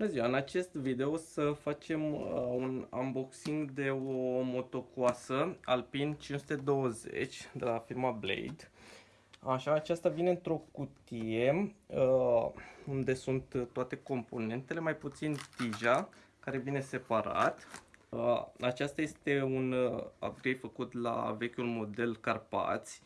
Bună ziua! În acest video o să facem uh, un unboxing de o motocoasă Alpine 520 de la firma Blade. Așa, aceasta vine într-o cutie uh, unde sunt toate componentele, mai puțin tija, care vine separat. Uh, aceasta este un uh, upgrade făcut la vechiul model Carpați.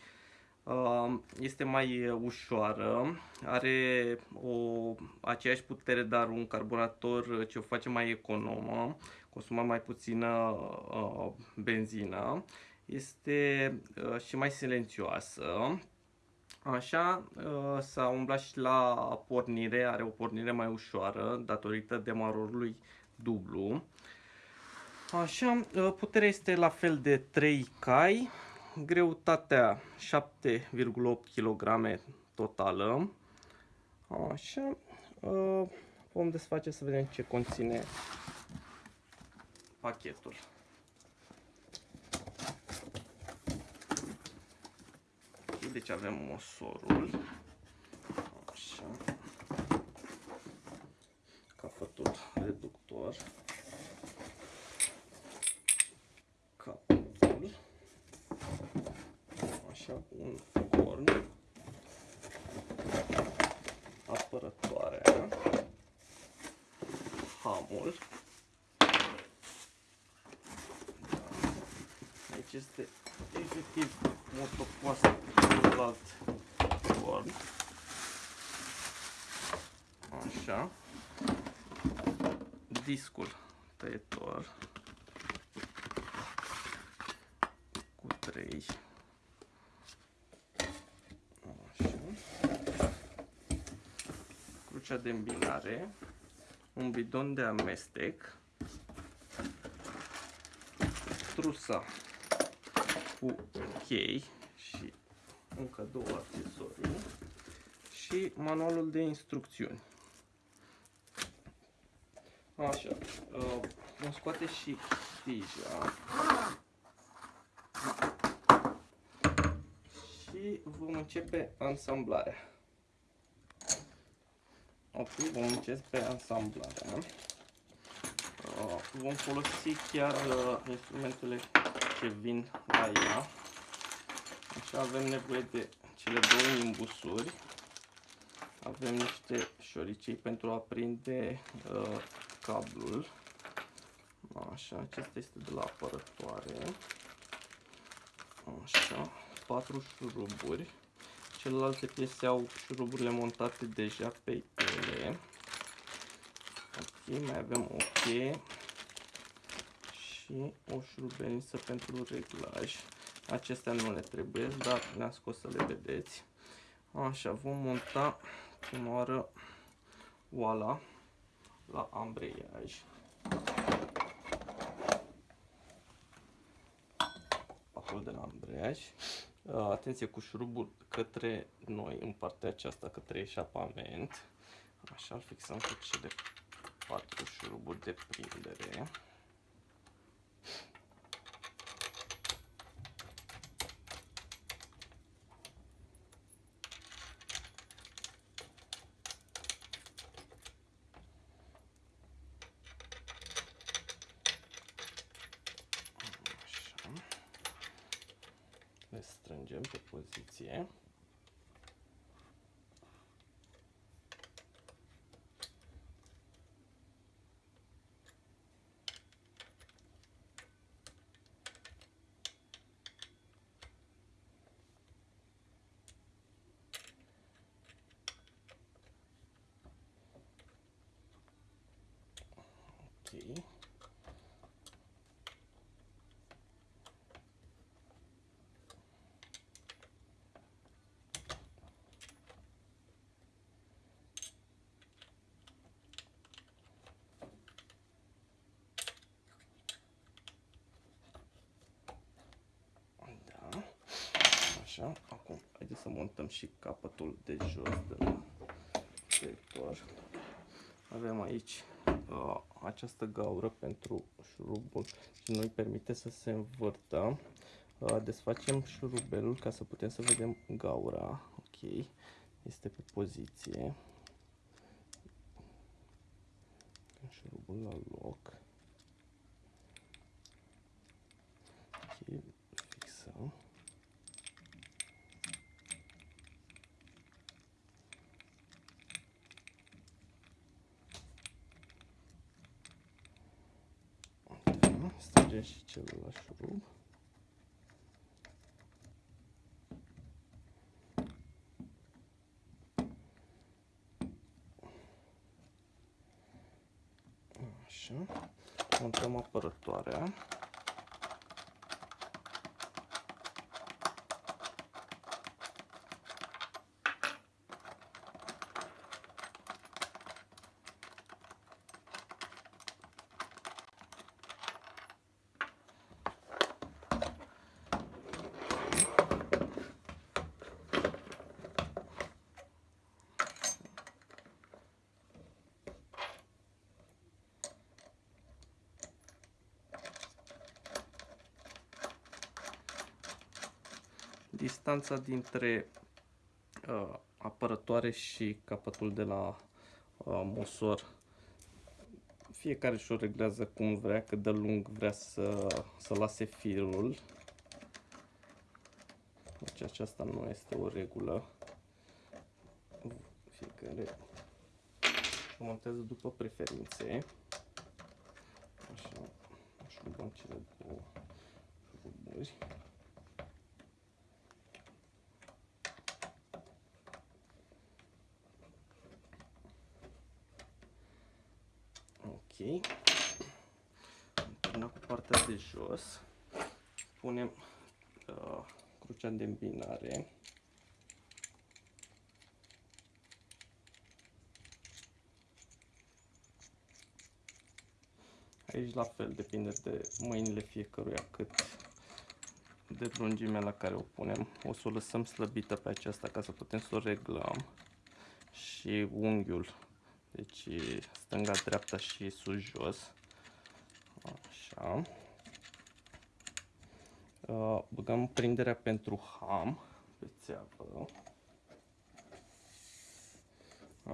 Uh, este mai ușoară, are o aceeași putere, dar un carburator ce o face mai economă, consumă mai puțină uh, benzină, este uh, și mai silențioasă. Așa, s-a umblat și la pornire, are o pornire mai ușoară datorită demarorului dublu. Așa, puterea este la fel de 3 cai, greutatea 7,8 kg totală. Așa, vom desface să vedem ce conține pachetul. Deci avem mosorul. Așa. Capătul reductor. Capătul. Așa, un corn. Apărătoarea. Hamul. Aici este efectiv motocoasă celălalt corn. Așa. Discul tăietor. Cu 3. Așa. Crucea de îmbinare. Un bidon de amestec. Trusa cu chei și încă două accesorii și manualul de instrucțiuni. Așa, uh, vom scoate și tija și vom începe ansamblarea. Ok, vom începe ansamblarea. Uh, vom folosi chiar uh, instrumentele ce vin la ea. Așa avem nevoie de cele două imbusuri. Avem niște șoricei pentru a prinde uh, cablul. Așa, acesta este de la apărătoare. Așa, patru șuruburi. Celelalte piese au șuruburile montate deja pe ele. Ok, mai avem o cheie și o șurubeniță pentru reglaj. Acestea nu le trebuie, dar le-am scos să le vedeți. Așa, vom monta cum oară oala la ambreiaj. Patul de la ambreiaj. Atenție cu șurubul către noi, în partea aceasta, către eșapament. Așa, îl fixăm cu cele patru șuruburi de prindere. Le strângem pe poziție. Așa, acum haideți să montăm și capătul de jos de la sector. Avem aici uh, această gaură pentru șurubul și nu îi permite să se învârtă. Uh, desfacem șurubelul ca să putem să vedem gaura. Ok, este pe poziție. șurubul la loc. Ok, fixăm. Da, strângem și celălalt șurub. Așa. Montăm apărătoarea. Distanța dintre uh, apărătoare și capătul de la uh, mosor fiecare și-o reglează cum vrea, cât de lung vrea să, să lase firul. Deci aceasta nu este o regulă. Fiecare montează după preferințe. Așa, așa cele două șuruburi. Ok. Am cu partea de jos. Punem uh, crucea de îmbinare. Aici la fel, depinde de mâinile fiecăruia cât de lungimea la care o punem. O să o lăsăm slăbită pe aceasta ca să putem să o reglăm și unghiul deci stânga, dreapta și sus, jos. Așa. Uh, băgăm prinderea pentru ham pe țeavă.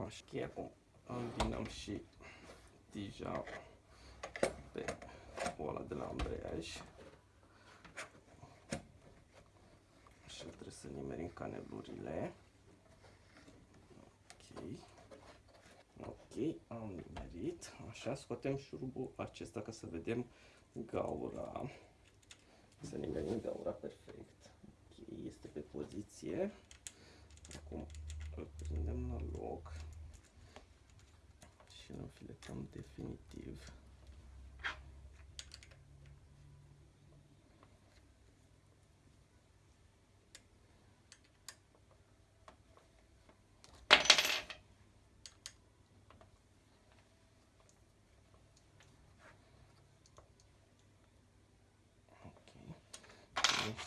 Așa, acum îmbinăm și tija pe ăla de la ambreiaj. Așa trebuie să nimerim canelurile. Ok. Ok, am nimerit. Așa, scoatem șurubul acesta ca să vedem gaura. Să nimerim gaura perfect. Ok, este pe poziție. Acum îl prindem la loc și îl înfiletăm definitiv.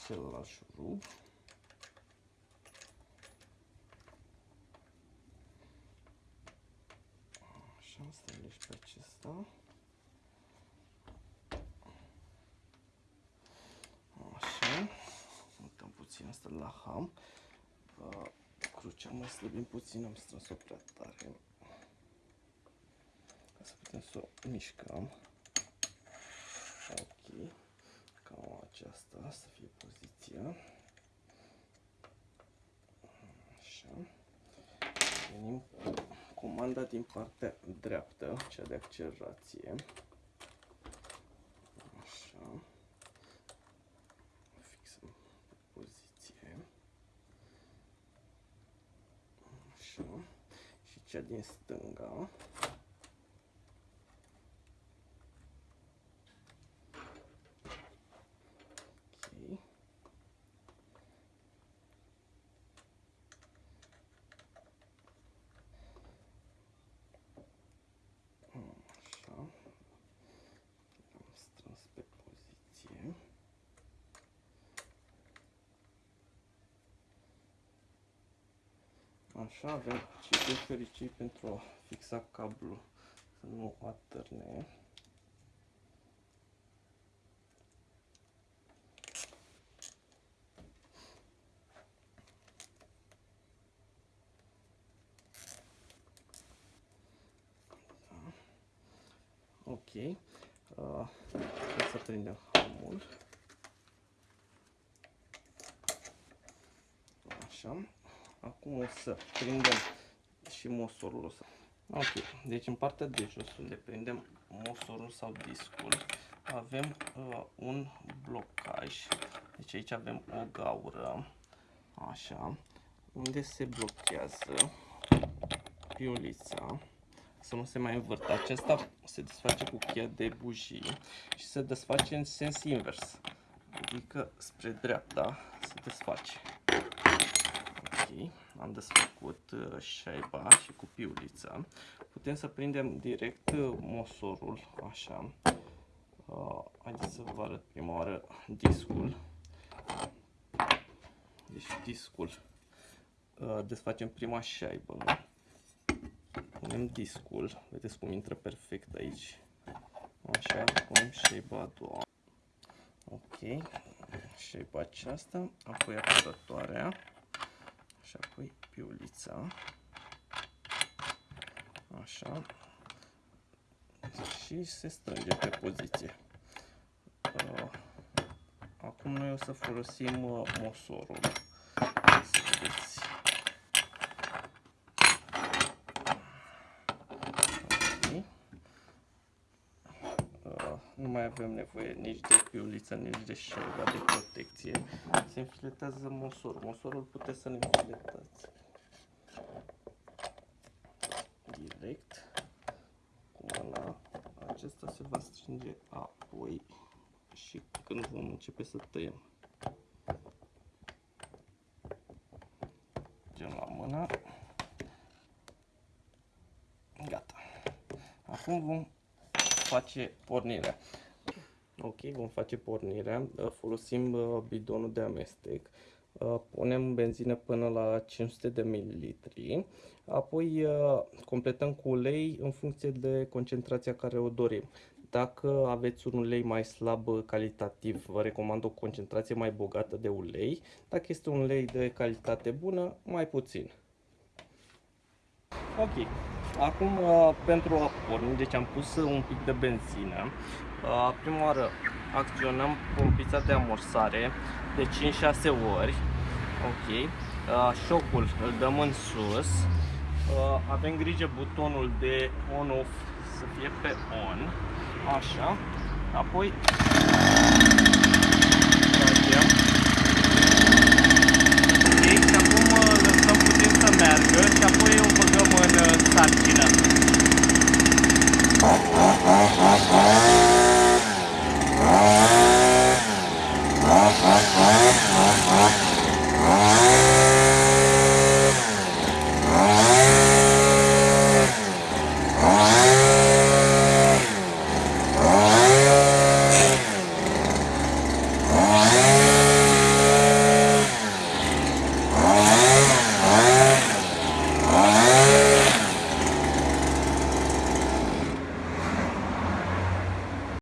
Celălalt șurub. Așa, stabilești pe acesta. Așa, mutăm puțin asta la ham. Crucea mai slăbim puțin, am strâns-o prea tare. Ca să putem să o mișcăm. Ok aceasta să fie poziția. Așa. Venim cu comanda din partea dreaptă, cea de accelerație. Așa. Fixăm poziție. Așa. Și cea din stânga. Așa, avem cei fericii pentru a fixa cablul să nu atârne. Da. Ok. Uh, să prindem hamul. Așa. Acum o să prindem și mosorul ăsta. Ok, deci în partea de jos unde prindem mosorul sau discul avem uh, un blocaj. Deci aici avem o gaură, așa, unde se blochează piulița să nu se mai învârtă. Acesta se desface cu cheia de bujii și se desface în sens invers, adică spre dreapta se desface. Ok, am desfăcut uh, șaiba și cu piulița. Putem să prindem direct uh, mosorul, așa. Uh, haideți să vă arăt prima oară discul. Deci discul. Uh, desfacem prima șaibă. Punem discul. Vedeți cum intră perfect aici. Așa, punem șaiba a doua. Ok. Șaiba aceasta. Apoi apărătoarea. Și apoi piulița. Așa. Și se strânge pe poziție. Uh, acum noi o să folosim uh, mosorul. Să vedeți. Uh, nu mai avem nevoie nici de piuliță, nici de șerba de protecție. Se înfiletează mosorul. Mosorul puteți să ne înfiletați direct cu mâna. Acesta se va strânge apoi și când vom începe să tăiem. Gen la mână. Gata. Acum vom face pornirea. Ok, vom face pornirea. Folosim uh, bidonul de amestec. Uh, punem benzină până la 500 de ml, apoi uh, completăm cu ulei în funcție de concentrația care o dorim. Dacă aveți un ulei mai slab calitativ, vă recomand o concentrație mai bogată de ulei. Dacă este un ulei de calitate bună, mai puțin. Ok, acum uh, pentru a porni, deci am pus un pic de benzină. Prima oară acționăm pompița de amorsare de 5-6 ori. Ok. Șocul îl dăm în sus. Avem grijă butonul de on-off să fie pe on. Așa. Apoi